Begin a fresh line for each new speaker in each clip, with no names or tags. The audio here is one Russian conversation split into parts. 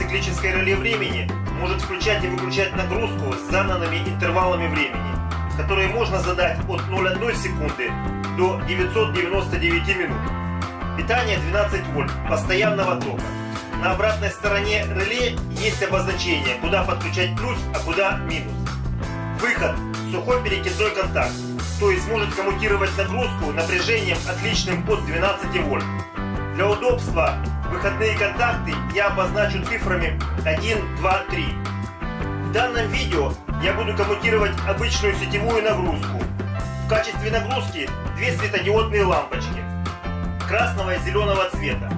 циклическое реле времени может включать и выключать нагрузку с заданными интервалами времени, которые можно задать от 0,1 секунды до 999 минут. Питание 12 вольт постоянного тока. На обратной стороне реле есть обозначение, куда подключать плюс, а куда минус. Выход – сухой перекидной контакт, то есть может коммутировать нагрузку напряжением отличным от 12 вольт. Для удобства выходные контакты я обозначу цифрами 1, 2, 3. В данном видео я буду коммутировать обычную сетевую нагрузку. В качестве нагрузки две светодиодные лампочки красного и зеленого цвета.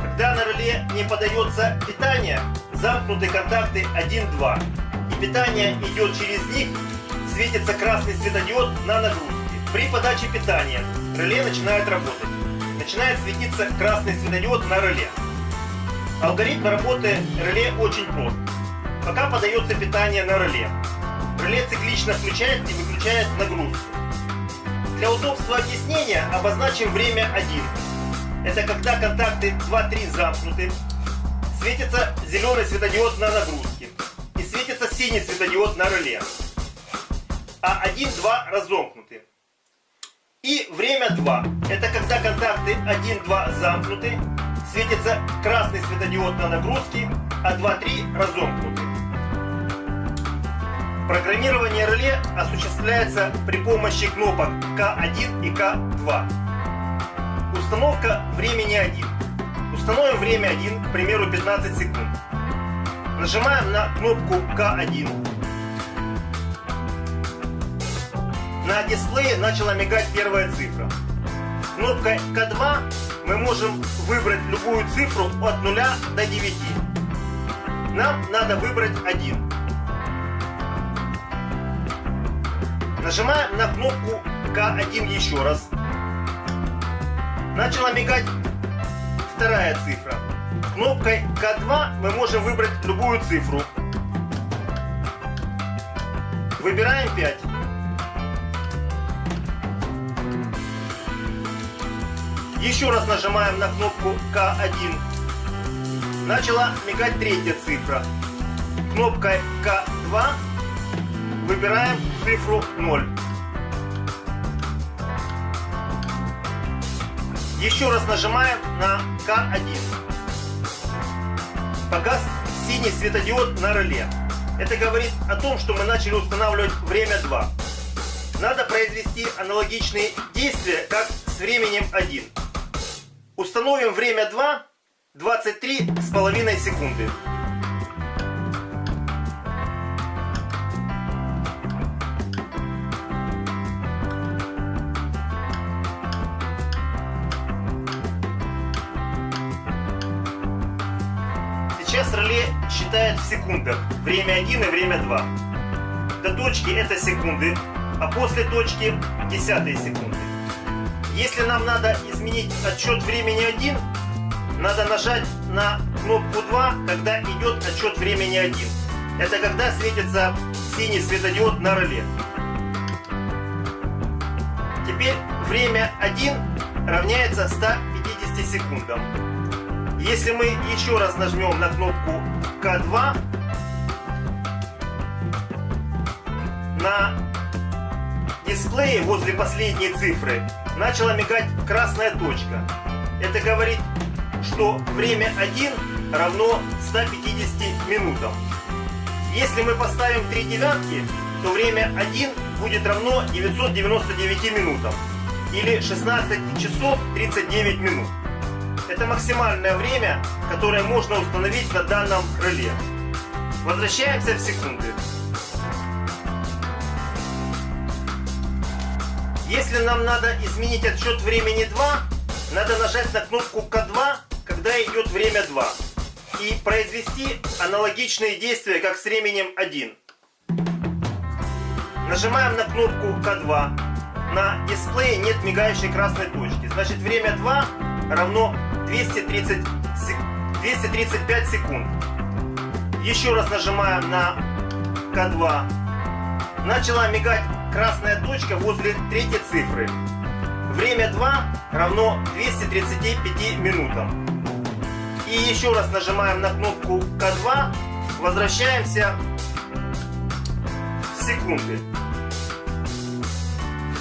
Когда на реле не подается питание, замкнуты контакты 1-2 и питание идет через них, светится красный светодиод на нагрузке. При подаче питания реле начинает работать. Начинает светиться красный светодиод на реле. Алгоритм работы реле очень прост. Пока подается питание на реле, реле циклично включает и выключает нагрузку. Для удобства объяснения обозначим время 1. Это когда контакты 2-3 замкнуты, светится зеленый светодиод на нагрузке и светится синий светодиод на реле. А 1-2 разомкнуты. И время 2. Это когда контакты 1-2 замкнуты, светится красный светодиод на нагрузке, а 2-3 разомкнуты. Программирование реле осуществляется при помощи кнопок К1 и К2. Установка времени 1. Установим время 1, к примеру 15 секунд. Нажимаем на кнопку К1. На дисплее начала мигать первая цифра. Кнопкой К2 мы можем выбрать любую цифру от 0 до 9. Нам надо выбрать 1. Нажимаем на кнопку К1 еще раз. Начала мигать вторая цифра. Кнопкой К2 мы можем выбрать любую цифру. Выбираем 5. Еще раз нажимаем на кнопку К1. Начала мигать третья цифра. Кнопкой К2 выбираем цифру 0. Еще раз нажимаем на К1. Погас синий светодиод на реле. Это говорит о том, что мы начали устанавливать время 2. Надо произвести аналогичные действия, как с временем 1. Установим время 2 23,5 секунды. Сейчас реле считает в секундах время 1 и время 2. До точки это секунды, а после точки десятые секунды. Если нам надо изменить отсчет времени 1, надо нажать на кнопку 2, когда идет отсчет времени 1. Это когда светится синий светодиод на реле. Теперь время 1 равняется 150 секундам. Если мы еще раз нажмем на кнопку К2, на дисплее возле последней цифры начала мигать красная точка. Это говорит, что время 1 равно 150 минутам. Если мы поставим 3 девятки, то время 1 будет равно 999 минутам. Или 16 часов 39 минут. Это максимальное время, которое можно установить на данном крыле. Возвращаемся в секунды. Если нам надо изменить отсчет времени 2, надо нажать на кнопку К2, когда идет время 2. И произвести аналогичные действия, как с временем 1. Нажимаем на кнопку К2. На дисплее нет мигающей красной точки. Значит время 2 равно 230, 235 секунд. Еще раз нажимаем на К2. Начала мигать красная точка возле третьей цифры. Время 2 равно 235 минутам. И еще раз нажимаем на кнопку К2, возвращаемся в секунды.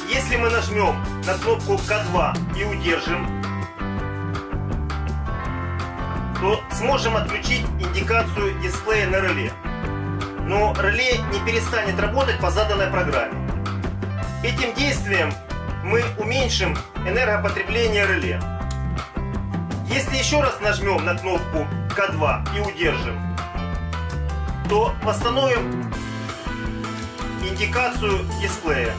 Если мы нажмем на кнопку К2 и удержим, то сможем отключить индикацию дисплея на реле. Но реле не перестанет работать по заданной программе. Этим действием мы уменьшим энергопотребление реле. Если еще раз нажмем на кнопку К2 и удержим, то восстановим индикацию дисплея.